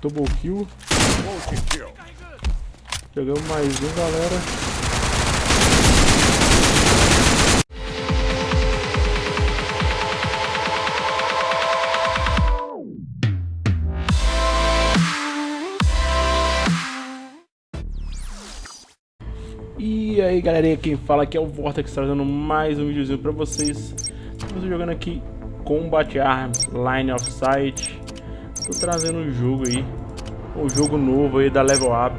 Double kill. Pegamos mais um, galera. E aí galerinha, quem fala aqui é o Vortex trazendo mais um videozinho pra vocês Estamos jogando aqui Combat Arms, Line of Sight Tô trazendo um jogo aí. Um jogo novo aí da Level Up.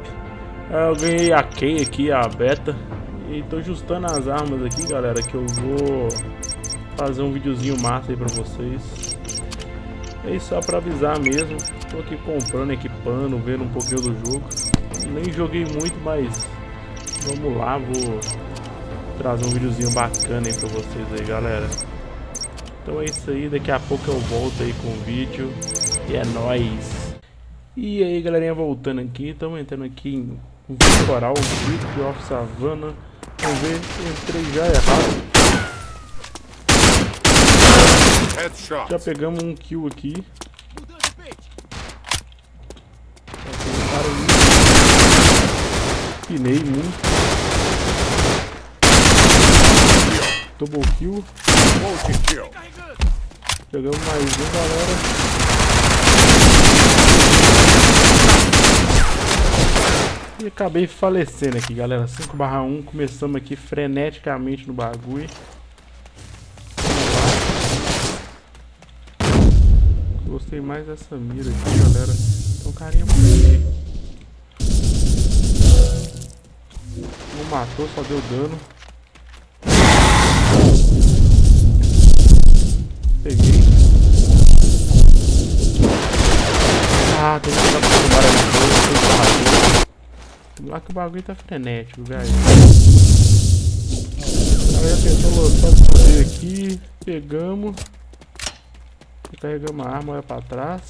É, Eu ganhei a Key aqui, a beta. E tô ajustando as armas aqui galera Que eu vou fazer um videozinho massa aí pra vocês. É só pra avisar mesmo. Tô aqui comprando, equipando, vendo um pouquinho do jogo. Nem joguei muito, mas Vamos lá, vou trazer um videozinho bacana aí pra vocês aí, galera. Então é isso aí, daqui a pouco eu volto aí com o vídeo. E é nóis! E aí, galerinha, voltando aqui, estamos entrando aqui em Coral, Grip of Savannah. Vamos ver, entrei já errado. Headshot. Já pegamos um kill aqui. Pinei muito. Double kill. kill. Pegamos mais um, galera. E acabei falecendo aqui, galera. 5 barra 1. Começamos aqui freneticamente no bagulho. Gostei mais dessa mira aqui, galera. Um carinha por aqui. Não matou, só deu dano. Peguei. Ah, tem que ficar com o barulho. Lá que o bagulho tá frenético, velho. Aí já tentou só o poder aqui. Pegamos. Carregamos a arma, olha pra trás.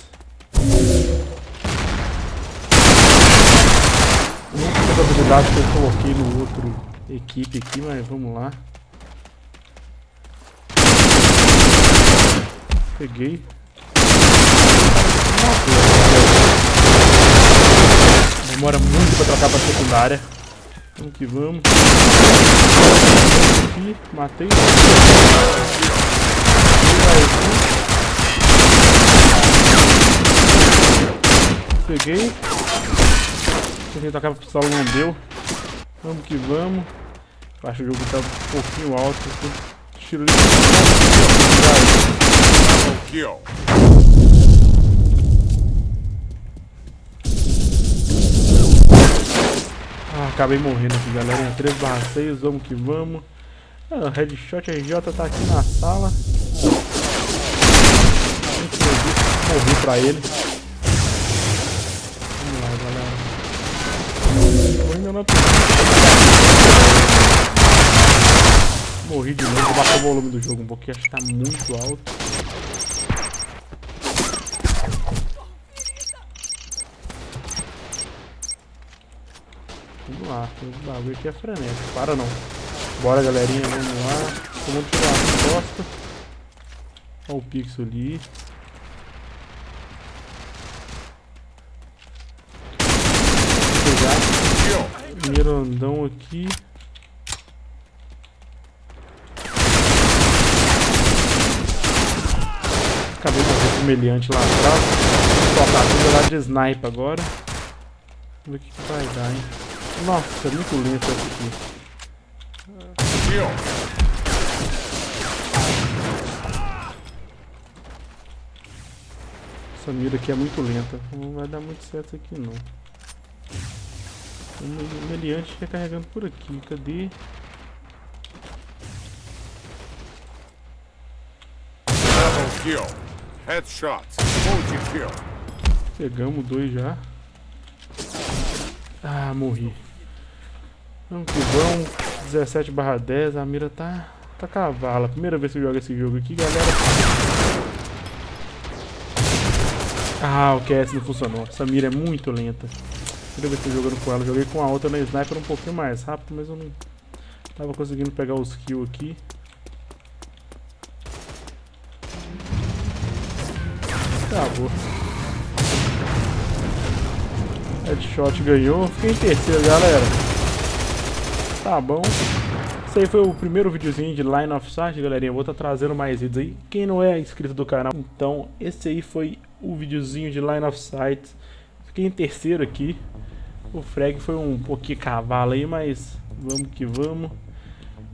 Muitas habilidades que eu coloquei no outro equipe aqui, mas vamos lá. Peguei. Demora muito pra trocar pra secundária. Vamos que vamos. Aqui, matei. Peguei. Tentei tocar pra pistola, não deu. Vamos que vamos. acho que o jogo tá um pouquinho alto. Tiro de kill. Ah, acabei morrendo aqui, galera. 3 barra 6, vamos que vamos. Ah, Headshot RJ tá aqui na sala. Morri pra ele. Vamos lá, galera. Ainda não Morri de novo, vou baixar o volume do jogo um pouquinho, acho que tá muito alto. Vamos lá, o bagulho aqui é frenético. Para não. Bora, galerinha, vamos lá. Vamos tirar a costa. Olha o pixel ali. Vou pegar. Primeiro andão aqui. Acabei de fazer o meliante lá atrás. Tocar tudo lá de sniper agora. Vamos ver o que vai dar, hein. Nossa, é muito lento essa aqui. Essa mira aqui é muito lenta. Não vai dar muito certo aqui não. O meliante fica carregando por aqui. Cadê? kill. Headshot. kill. Pegamos dois já. Ah, morri. Vamos que vamos. 17 barra 10. A mira tá, tá cavala. Primeira vez que eu jogo esse jogo aqui, galera. Ah, o QS não funcionou. Essa mira é muito lenta. Primeira vez que eu jogando com ela. Joguei com a outra na sniper um pouquinho mais rápido, mas eu não tava conseguindo pegar os kills aqui. Acabou. Headshot ganhou. Fiquei em terceiro, galera. Tá bom. Esse aí foi o primeiro videozinho de Line of Sight, galerinha. Vou estar tá trazendo mais vídeos aí. Quem não é inscrito do canal, então esse aí foi o videozinho de Line of Sight. Fiquei em terceiro aqui. O frag foi um pouquinho cavalo aí, mas vamos que vamos.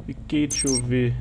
Fiquei, deixa eu ver.